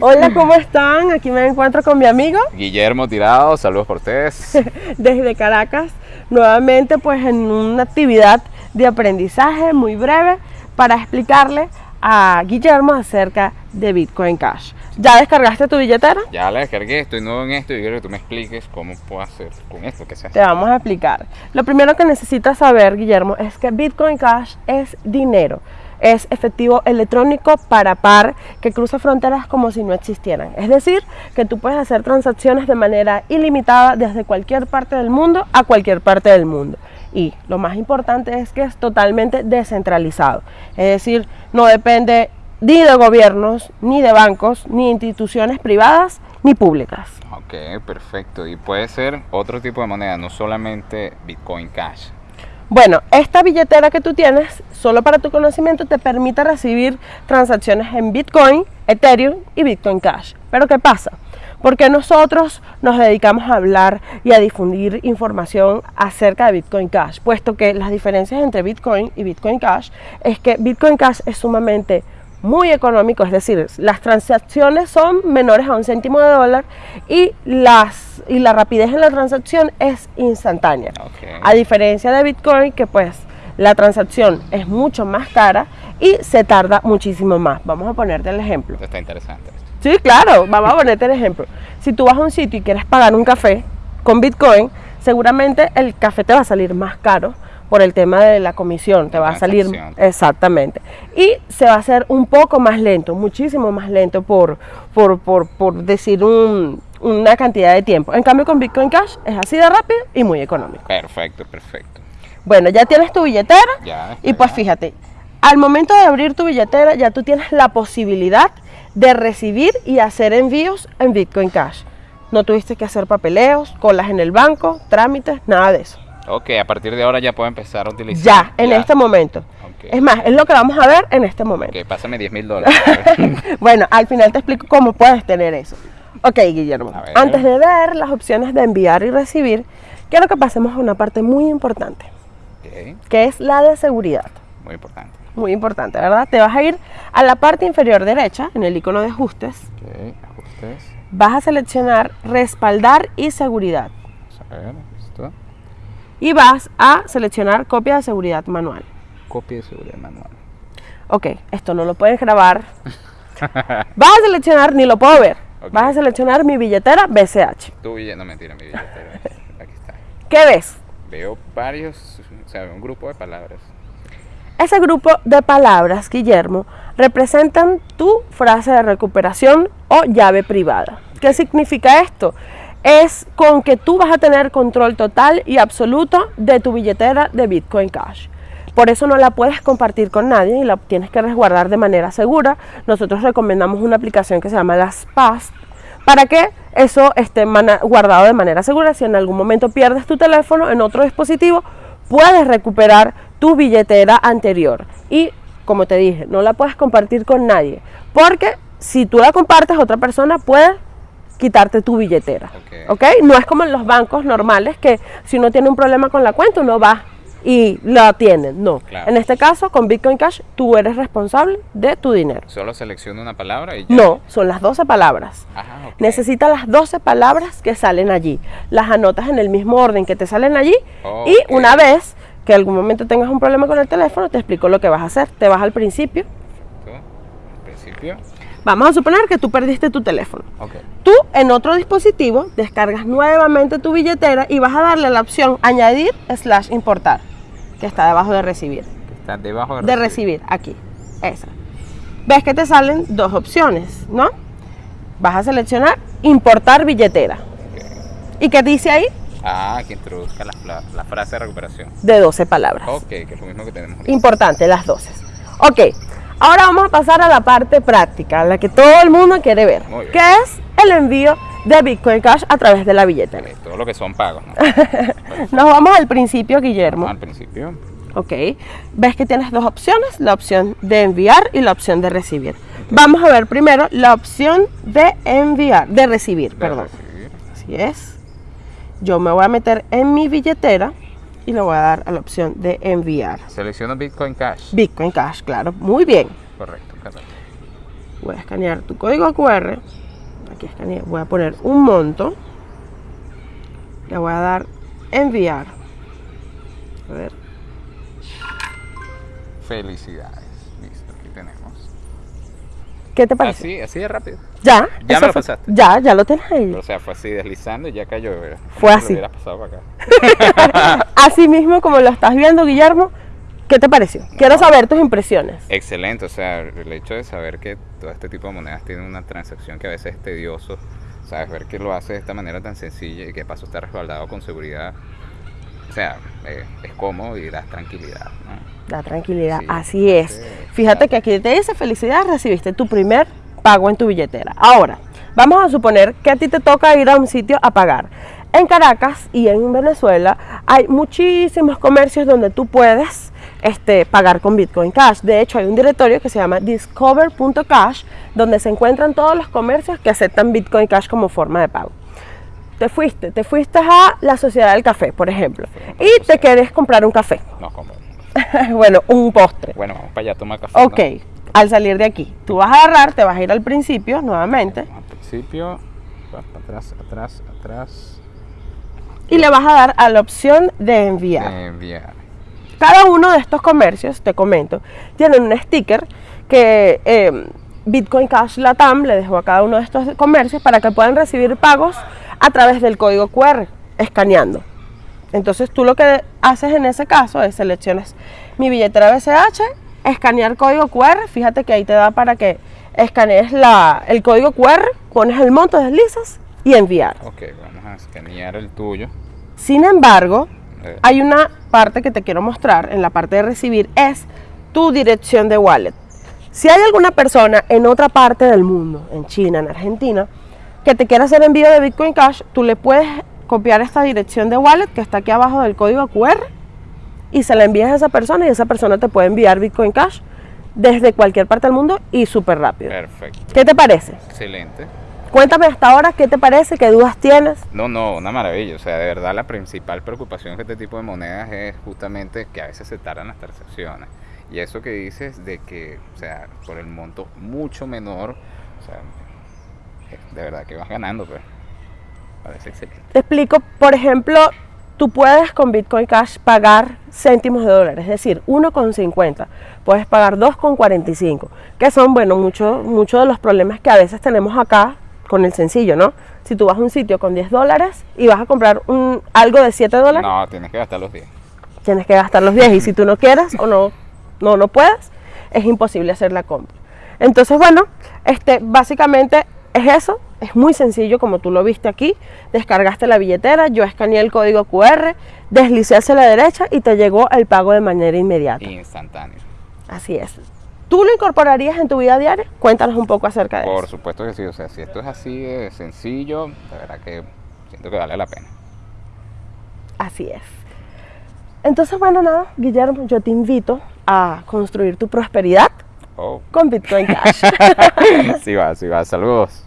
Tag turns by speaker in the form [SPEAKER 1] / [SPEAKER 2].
[SPEAKER 1] Hola, ¿cómo están? Aquí me encuentro con mi amigo
[SPEAKER 2] Guillermo Tirado, saludos ustedes.
[SPEAKER 1] desde Caracas, nuevamente pues en una actividad de aprendizaje muy breve para explicarle a Guillermo acerca de Bitcoin Cash. ¿Ya descargaste tu billetera?
[SPEAKER 2] Ya la descargué, estoy nuevo en esto y quiero que tú me expliques cómo puedo hacer con esto que se hace.
[SPEAKER 1] Te vamos a explicar. Lo primero que necesitas saber, Guillermo, es que Bitcoin Cash es dinero. Es efectivo electrónico para par que cruza fronteras como si no existieran. Es decir, que tú puedes hacer transacciones de manera ilimitada desde cualquier parte del mundo a cualquier parte del mundo. Y lo más importante es que es totalmente descentralizado. Es decir, no depende ni de gobiernos, ni de bancos, ni instituciones privadas, ni públicas.
[SPEAKER 2] Ok, perfecto. Y puede ser otro tipo de moneda, no solamente Bitcoin Cash.
[SPEAKER 1] Bueno, esta billetera que tú tienes, solo para tu conocimiento, te permite recibir transacciones en Bitcoin, Ethereum y Bitcoin Cash. Pero ¿qué pasa? Porque nosotros nos dedicamos a hablar y a difundir información acerca de Bitcoin Cash, puesto que las diferencias entre Bitcoin y Bitcoin Cash es que Bitcoin Cash es sumamente muy económico, es decir, las transacciones son menores a un céntimo de dólar y, las, y la rapidez en la transacción es instantánea. A diferencia de Bitcoin, que pues la transacción es mucho más cara y se tarda muchísimo más. Vamos a ponerte el ejemplo.
[SPEAKER 2] Está interesante.
[SPEAKER 1] Sí, claro, vamos a ponerte el ejemplo. Si tú vas a un sitio y quieres pagar un café con Bitcoin, seguramente el café te va a salir más caro por el tema de la comisión, te va a salir exactamente. Y se va a hacer un poco más lento, muchísimo más lento por, por, por, por decir un, una cantidad de tiempo. En cambio con Bitcoin Cash es así de rápido y muy económico.
[SPEAKER 2] Perfecto, perfecto.
[SPEAKER 1] Bueno, ya tienes tu billetera y pues fíjate, al momento de abrir tu billetera ya tú tienes la posibilidad de recibir y hacer envíos en Bitcoin Cash. No tuviste que hacer papeleos, colas en el banco, trámites, nada de eso.
[SPEAKER 2] Ok, a partir de ahora ya puedo empezar a utilizar.
[SPEAKER 1] Ya, en este momento. Es más, es lo que vamos a ver en este momento.
[SPEAKER 2] Ok, pásame 10 mil dólares.
[SPEAKER 1] bueno, al final te explico cómo puedes tener eso. Ok, Guillermo. Antes de ver las opciones de enviar y recibir, quiero que pasemos a una parte muy importante. Que es la de seguridad.
[SPEAKER 2] Muy importante.
[SPEAKER 1] Muy importante, ¿verdad? Te vas a ir a la parte inferior derecha, en el icono de ajustes.
[SPEAKER 2] Ok, ajustes.
[SPEAKER 1] Vas a seleccionar respaldar y seguridad.
[SPEAKER 2] a ver, listo
[SPEAKER 1] y vas a seleccionar copia de seguridad manual.
[SPEAKER 2] Copia de seguridad manual.
[SPEAKER 1] Ok, esto no lo puedes grabar. vas a seleccionar, ni lo puedo ver. Vas a seleccionar mi billetera BCH.
[SPEAKER 2] Tu billetera, no mentira, mi billetera. Aquí está.
[SPEAKER 1] ¿Qué ves?
[SPEAKER 2] Veo varios, o sea, un grupo de palabras.
[SPEAKER 1] Ese grupo de palabras, Guillermo, representan tu frase de recuperación o llave privada. ¿Qué significa esto? Es con que tú vas a tener control total y absoluto de tu billetera de Bitcoin Cash. Por eso no la puedes compartir con nadie y la tienes que resguardar de manera segura. Nosotros recomendamos una aplicación que se llama Las para que eso esté guardado de manera segura. Si en algún momento pierdes tu teléfono en otro dispositivo, puedes recuperar tu billetera anterior. Y como te dije, no la puedes compartir con nadie, porque si tú la compartes, otra persona puede quitarte tu billetera. ok, No es como en los bancos normales que si uno tiene un problema con la cuenta uno va y la tienen. No. En este caso, con Bitcoin Cash, tú eres responsable de tu dinero.
[SPEAKER 2] Solo selecciona una palabra y
[SPEAKER 1] ya. No, son las 12 palabras. Ajá, Necesitas las 12 palabras que salen allí. Las anotas en el mismo orden que te salen allí y una vez que algún momento tengas un problema con el teléfono, te explico lo que vas a hacer. Te vas al principio.
[SPEAKER 2] principio?
[SPEAKER 1] Vamos a suponer que tú perdiste tu teléfono. Tú en otro dispositivo descargas nuevamente tu billetera y vas a darle la opción añadir slash importar, que está debajo de recibir.
[SPEAKER 2] Está debajo de,
[SPEAKER 1] de recibir. aquí. Esa. Ves que te salen dos opciones, ¿no? Vas a seleccionar importar billetera. ¿Y qué dice ahí?
[SPEAKER 2] Ah, que introduzca la, la, frase de recuperación.
[SPEAKER 1] De 12 palabras.
[SPEAKER 2] Ok, que es lo mismo que tenemos.
[SPEAKER 1] Importante, las 12. Ok, Ahora vamos a pasar a la parte práctica, la que todo el mundo quiere ver, que es el envío de Bitcoin Cash a través de la billetera.
[SPEAKER 2] todo lo que son pagos.
[SPEAKER 1] Nos vamos al principio, Guillermo.
[SPEAKER 2] al principio.
[SPEAKER 1] Ok. Ves que tienes dos opciones, la opción de enviar y la opción de recibir. Vamos a ver primero la opción de enviar, de recibir, perdón. Así es. Yo me voy a meter en mi billetera y le voy a dar a la opción de enviar.
[SPEAKER 2] Selecciono Bitcoin Cash.
[SPEAKER 1] Bitcoin Cash, claro. Muy bien.
[SPEAKER 2] Correcto, correcto.
[SPEAKER 1] Voy a escanear tu código QR. Aquí escaneé. Voy a poner un monto. Le voy a dar enviar. A ver.
[SPEAKER 2] Felicidades. Listo, aquí tenemos.
[SPEAKER 1] ¿Qué te parece?
[SPEAKER 2] Así, así de rápido.
[SPEAKER 1] Ya.
[SPEAKER 2] Ya me lo
[SPEAKER 1] fue-
[SPEAKER 2] pasaste.
[SPEAKER 1] Ya, ya lo tienes ahí.
[SPEAKER 2] O sea, fue así deslizando y ya cayó. Como
[SPEAKER 1] Fue
[SPEAKER 2] lo
[SPEAKER 1] así.
[SPEAKER 2] hubieras pasado para acá.
[SPEAKER 1] Así mismo como lo estás viendo, Guillermo. ¿Qué te pareció? Quiero saber tus impresiones.
[SPEAKER 2] Excelente, o sea, el hecho de saber que todo este tipo de monedas tiene una transacción que a veces es tedioso, sabes, ver que lo hace de esta manera tan sencilla y que paso está respaldado con seguridad, o sea, eh, es cómodo y da tranquilidad, ¿no?
[SPEAKER 1] La tranquilidad,
[SPEAKER 2] Sí,
[SPEAKER 1] así es.
[SPEAKER 2] sí,
[SPEAKER 1] Fíjate que aquí te dice felicidad, recibiste tu primer pago en tu billetera. Ahora, vamos a suponer que a ti te toca ir a un sitio a pagar. En Caracas y en Venezuela hay muchísimos comercios donde tú puedes este, pagar con Bitcoin Cash. De hecho, hay un directorio que se llama discover.cash donde se encuentran todos los comercios que aceptan Bitcoin Cash como forma de pago. Te fuiste, te fuiste a la Sociedad del Café, por ejemplo, y te querés comprar un café.
[SPEAKER 2] No,
[SPEAKER 1] bueno, un postre.
[SPEAKER 2] bueno, vamos para allá a tomar café.
[SPEAKER 1] Ok, al salir de aquí, tú vas a agarrar, te vas a ir al principio nuevamente.
[SPEAKER 2] Al principio, atrás, atrás, atrás,
[SPEAKER 1] y le vas a dar a la opción de enviar.
[SPEAKER 2] enviar.
[SPEAKER 1] Cada uno de estos comercios, te comento, tienen un sticker que eh, Bitcoin Cash Latam le dejó a cada uno de estos comercios para que puedan recibir pagos a través del código QR, escaneando. Entonces tú lo que haces en ese caso es seleccionas mi billetera BCH, escanear código QR, fíjate que ahí te da para que escanees la, el código QR, pones el monto, deslizas y enviar.
[SPEAKER 2] Ok, vamos a escanear el tuyo.
[SPEAKER 1] Sin embargo,
[SPEAKER 2] Eh,
[SPEAKER 1] hay una parte que te quiero mostrar en la parte de recibir, es tu dirección de wallet. Si hay alguna persona en otra parte del mundo, en China, en Argentina, que te quiera hacer envío de Bitcoin Cash, tú le puedes copiar esta dirección de wallet que está aquí abajo del código QR y se la envías a esa persona y esa persona te puede enviar Bitcoin Cash desde cualquier parte del mundo y súper rápido.
[SPEAKER 2] perfecto,
[SPEAKER 1] ¿Qué te parece?
[SPEAKER 2] excelente.
[SPEAKER 1] Cuéntame hasta ahora qué te parece, qué dudas tienes.
[SPEAKER 2] No, no, una maravilla. O sea, de verdad la principal preocupación de este tipo de monedas es justamente que a veces se tardan las transacciones. Y eso que dices de que, o sea, por el monto mucho menor, o sea, de verdad que vas ganando, pues. Parece excelente.
[SPEAKER 1] Te explico, por ejemplo, tú puedes con Bitcoin Cash pagar céntimos de dólar, es decir, 1,50. Puedes pagar 2,45, que son, bueno, muchos muchos de los problemas que a veces tenemos acá con el sencillo, ¿no? Si tú vas a un sitio con 10 dólares y vas a comprar un, algo de 7 dólares,
[SPEAKER 2] No, tienes que gastar los 10.
[SPEAKER 1] tienes que gastar los 10 y si tú no quieres o no, no, no puedes, es imposible hacer la compra. Entonces, bueno, este, básicamente es eso, es muy sencillo como tú lo viste aquí, descargaste la billetera, yo escaneé el código QR, deslicé hacia la derecha y te llegó el pago de manera inmediata.
[SPEAKER 2] Instantáneo.
[SPEAKER 1] Así es. ¿Tú lo incorporarías en tu vida diaria? Cuéntanos un poco acerca de
[SPEAKER 2] Por
[SPEAKER 1] eso.
[SPEAKER 2] supuesto que sí. O sea, si esto es así de sencillo, de verdad que siento que vale la pena.
[SPEAKER 1] Así es. Entonces, bueno, nada, Guillermo, yo te invito a construir tu prosperidad
[SPEAKER 2] Oh,
[SPEAKER 1] con Bitcoin Cash.
[SPEAKER 2] sí va, sí va. Saludos.